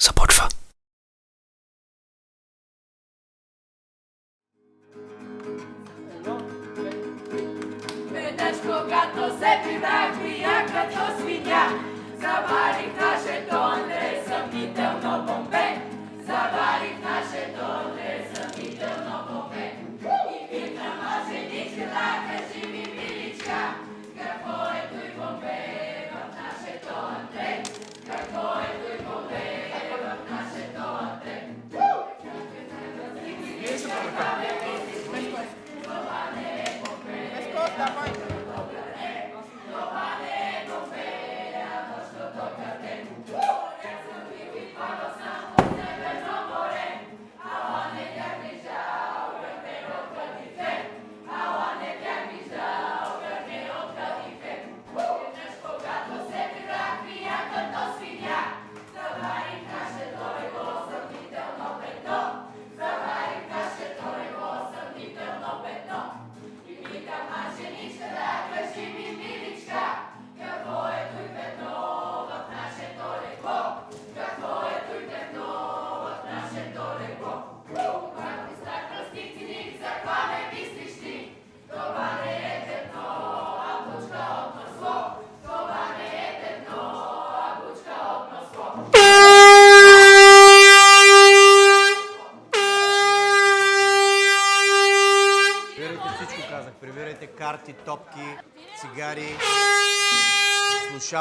започва. Веднъж когато се прибрах прия като свиня, заварих нашето несъмнително Давай.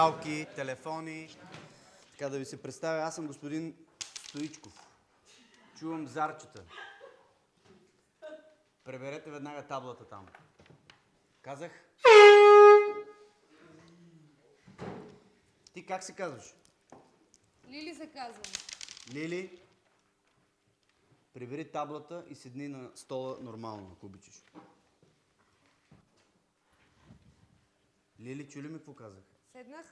Слушалки, телефони. Така да ви се представя, аз съм господин Стоичков. Чувам зарчета. Преберете веднага таблата там. Казах? Ти как се казваш? Лили се казвам. Лили, прибери таблата и седни на стола нормално, ако обичаш. Лили, чули ми какво казах? Седнах.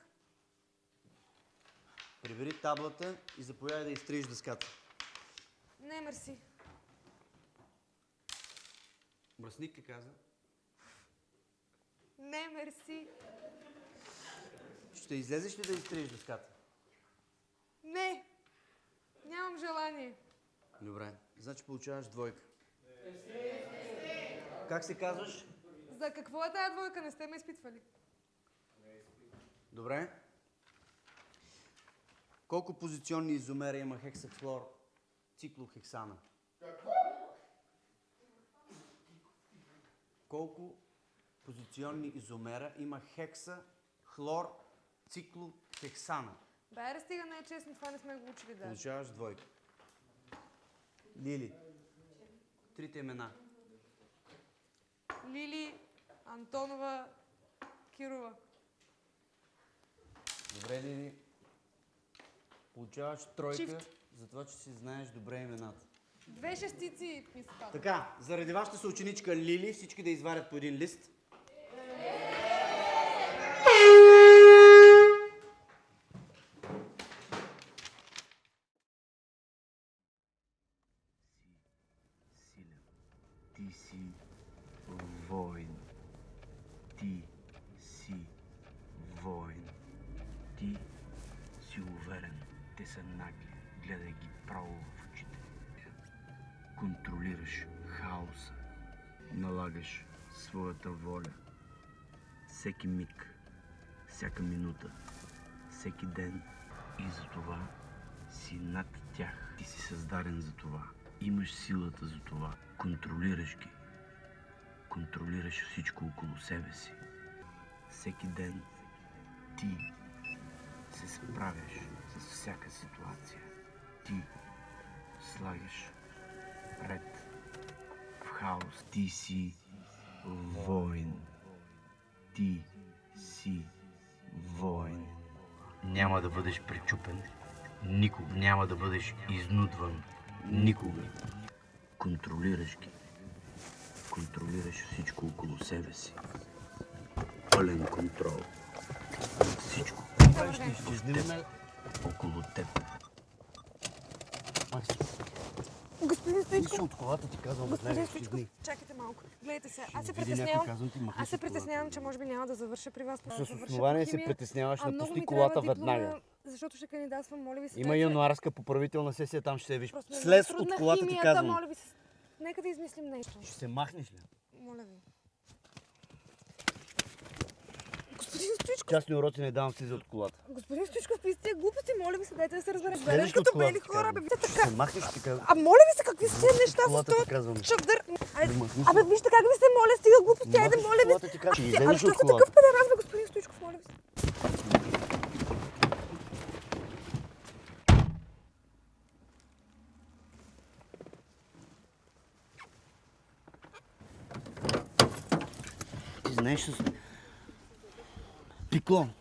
Прибери таблата и заповядай да изтриеш дъската. Не, мерси. Мръсник ли каза? Не, мерси. Ще излезеш ли да изтриеш дъската? Не. Нямам желание. Добре, значи получаваш двойка. Как се казваш? За какво е тая двойка? Не сте ме изпитвали. Добре. Колко позиционни изомера има хексахлор циклохексана? Колко позиционни изомера има хекса хлор циклохексана? Да стига, не е честно, това не сме го учили даже. Получаваш двойка. Лили. Трите имена. Лили, Антонова, Кирова. Добре, Лили. Получаваш тройка, Shift. за това, че си знаеш добре имената. Две шестици казва. Така, заради вашата съученичка Лили, всички да изварят по един лист. Ти си воин. Ти Налагаш своята воля. Всеки миг, всяка минута, всеки ден. И за това си над тях. Ти си създаден за това. Имаш силата за това. Контролираш ги. Контролираш всичко около себе си. Всеки ден ти се справяш с всяка ситуация. Ти слагаш ред в хаос. Ти си воин. Ти си воин. Няма да бъдеш пречупен. Никога няма да бъдеш изнудван. Никога. Контролираш ги. Контролираш всичко около себе си. Пълен контрол. Всичко. Ще изчезнем Около теб. Господин Стоичков, от колата ти казвам, господин Стоичков, чакайте малко. Гледайте се, аз се притеснявам. Аз се притеснявам, че може би няма да завърша при вас. С основание се притесняваш, ми колата веднага. защото ще кандидатствам, моля ви се. Има януарска поправителна сесия, там ще се виж. Е Слез от колата ти казвам. Моля ви се, нека да измислим нещо. Ще се махнеш ли? Моля ви. Господин Стоичков, Частни уроци не давам слиза от колата. господин Стоичков, пи сте глупости, моля ви се, дайте да се разберем. От като бели хора, бе, вижте така. махнеш ти казвам? А моля ви се, какви са тези неща с Да махнеш Абе, вижте как ви се моля, стига глупости, айде, моля ви. А, излезеш що от сте такъв педерас, бе, господин Стоичков, моля ви се. Знаеш с...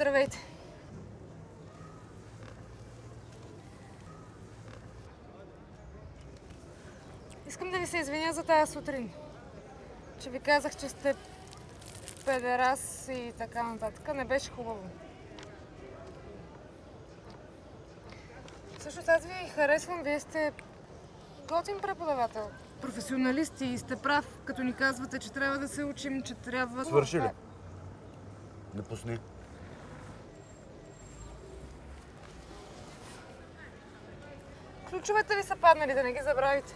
Здравейте. Искам да ви се извиня за тази сутрин. Че ви казах, че сте педерас и така нататък. Не беше хубаво. Също аз ви харесвам. Вие сте готин преподавател. Професионалисти и сте прав, като ни казвате, че трябва да се учим, че трябва... Свърши ли? Не пусни. Ключовете ви са паднали, да не ги забравите.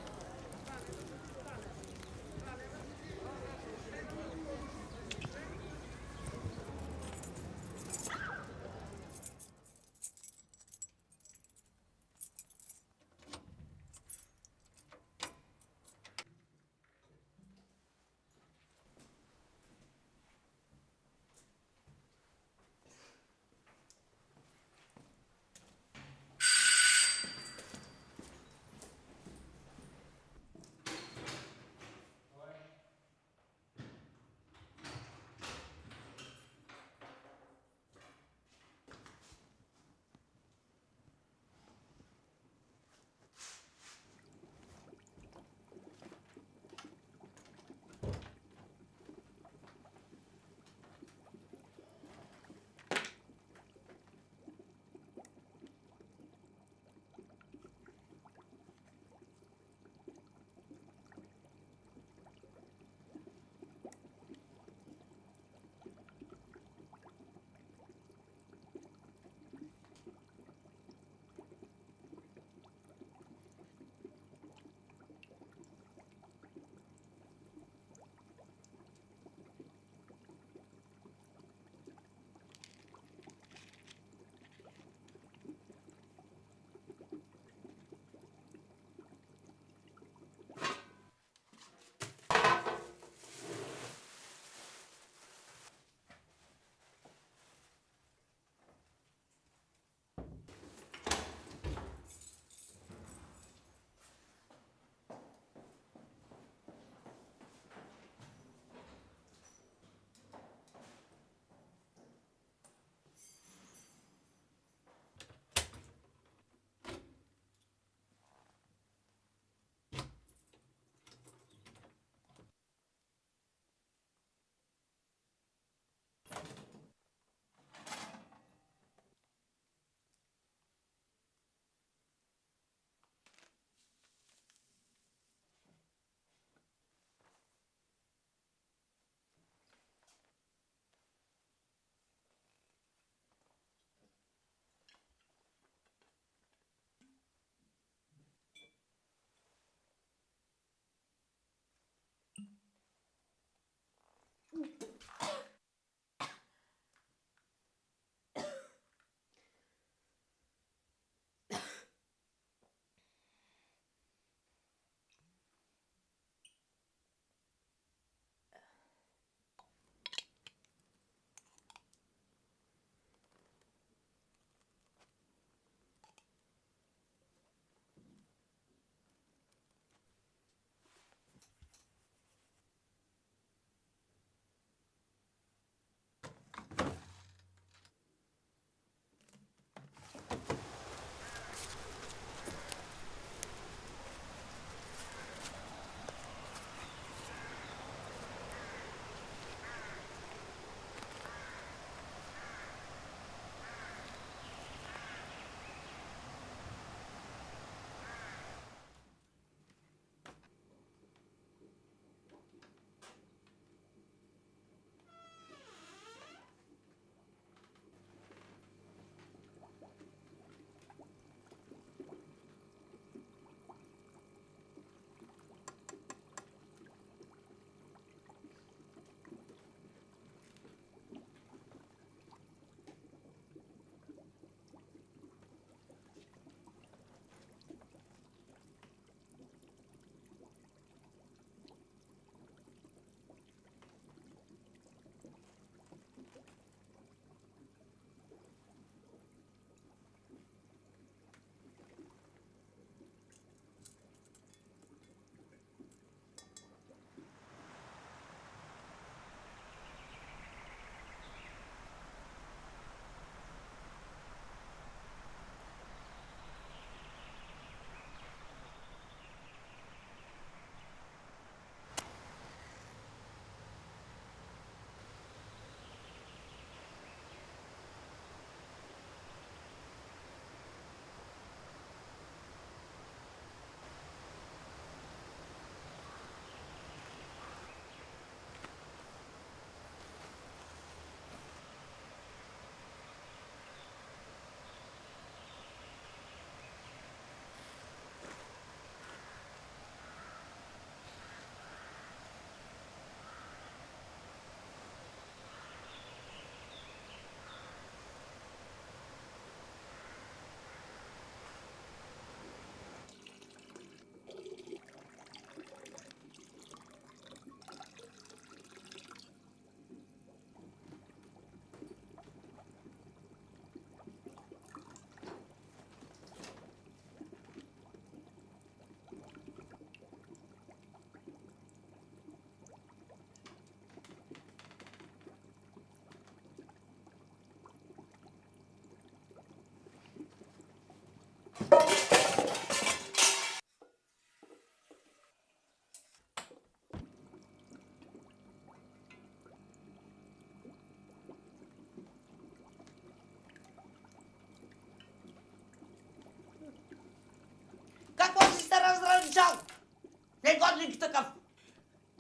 Началник такъв.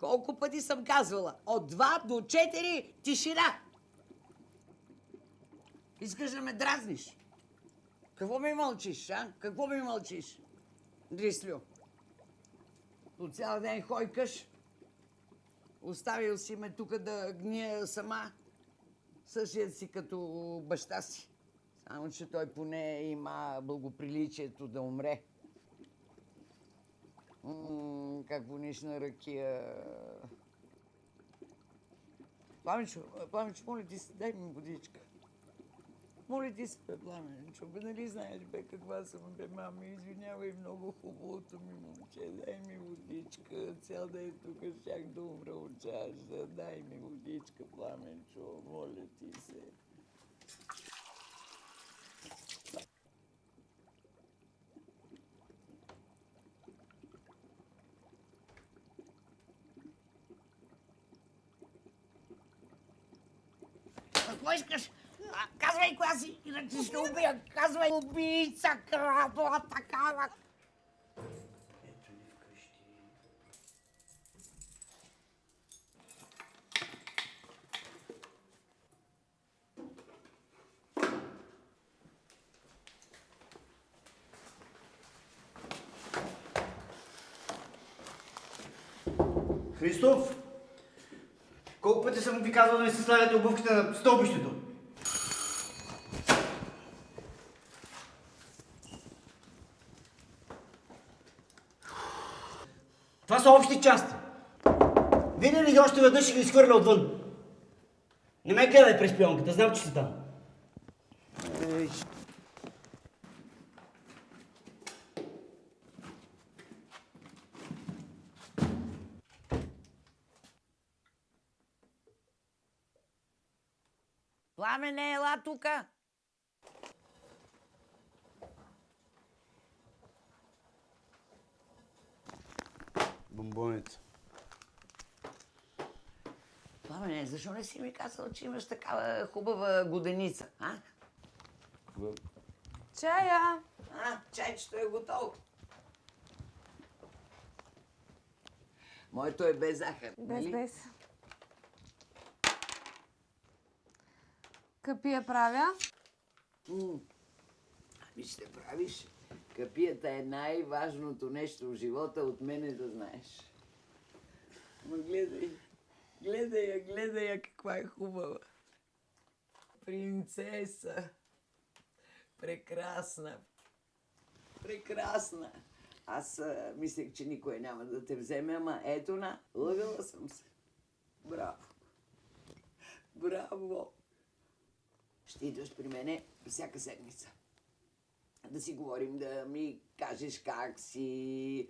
Колко пъти съм казвала? От 2 до 4 тишина. Искаш да ме дразниш? Какво ми мълчиш, а? Какво ми мълчиш? Дрислю. По цял ден хойкаш. Оставил си ме тук да гния сама. Същият си като баща си. Само, че той поне има благоприличието да умре. Как вониш на ракия. Пламенчо, Пламенчо, моля ти се, дай ми водичка. Моля ти се, бе, Пламенчо, бе, нали знаеш, бе, каква съм, бе, мами, извинявай, много хубавото ми момче, дай ми водичка, цял ден тук щях да умра от жажда, дай ми водичка, Пламенчо, моля ти се. Какво искаш? А, Казвай коя си, иначе Казвай убийца, крадла, такава. Ето ни вкъщи. Христов! Колко пъти съм ви казал да ми се слагате обувките на стълбището? Това са общи части. Видя ли ги още веднъж ще ги изхвърля отвън. Не ме гледай през пионката, знам, че си там. Ей, Пламене, ела тука. Бомбоните. Пламене, защо не си ми казал, че имаш такава хубава годеница, а? Чая! А, чайчето е готово. Моето е без захар, Без, нали? без. Къпи я правя. М. Ами ще правиш. Капията е най-важното нещо в живота, от мене да знаеш. Ма гледай, гледай я, гледай я, каква е хубава. Принцеса. Прекрасна. Прекрасна. Аз а, мислех, че никой няма да те вземе, ама ето на, лъгала съм се. Браво. Браво. Ще идваш при мене всяка седмица. Да си говорим, да ми кажеш как си,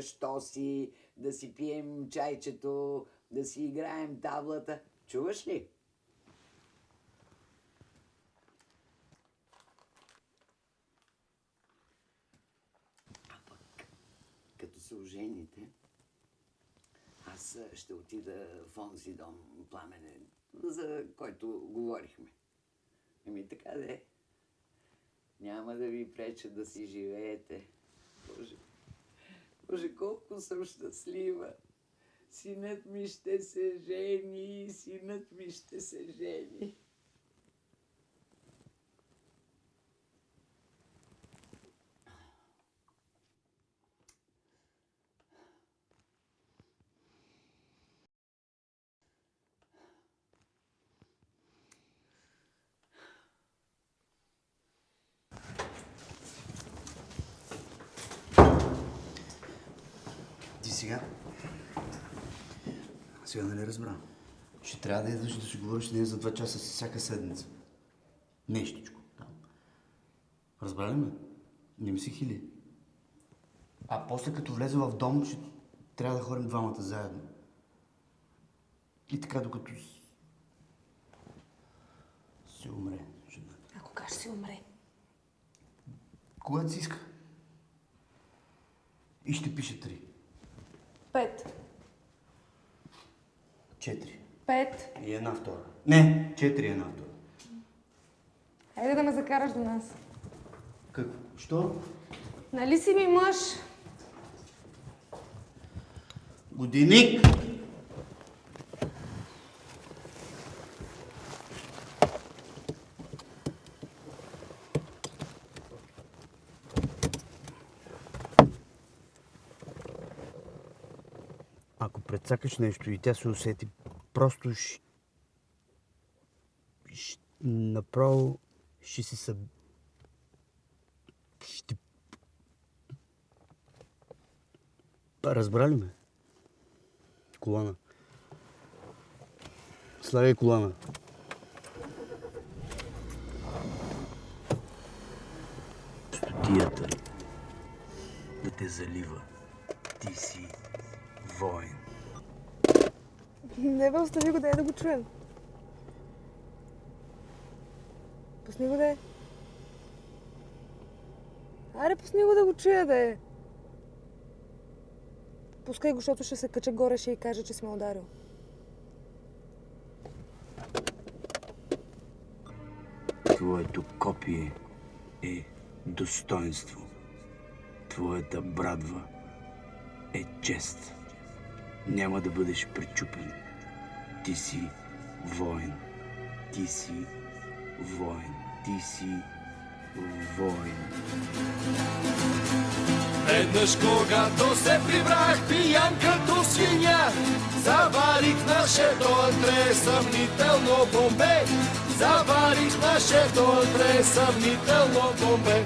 що си, да си пием чайчето, да си играем таблата. Чуваш ли? А пък, като се ожените, аз ще отида в онзи дом пламенен, за който говорихме. Еми така де. Няма да ви преча да си живеете. Боже, Боже, колко съм щастлива. Синът ми ще се жени, синът ми ще се жени. Ти сега... Сега нали разбра? Ще трябва да идваш да си говориш с нея за два часа всяка седмица. Нещичко. Там. Разбра ли ме? Не ми си хили. А после като влезе в дом, ще трябва да ходим двамата заедно. И така докато с- си умре. А кога ще си умре? Когато си иска. И ще пише три. Пет. Четири. Пет. И една втора. Не, четири и една втора. Хайде да ме закараш до нас. Какво? Що? Нали си ми мъж? Годиник! Прецакаш нещо и тя се усети, просто ще... ще направо ще си съб... Ще... Разбрали ме? Колана. Слагай колана. Стотията да те залива. Ти си воин. Не бе, остави го да е да го чуем. Пусни го да. Аре, пусни го да го чуя да. Пускай го, защото ще се кача горе, ще и каже, че сме ударил. Твоето копие е достоинство. Твоята брадва е чест. Няма да бъдеш пречупен. Ти си воин. Ти си воин. Ти си воин. Веднъж когато се прибрах пиян като свиня, заварих нашето антре съмнително бомбе. Заварих нашето антре съмнително бомбе.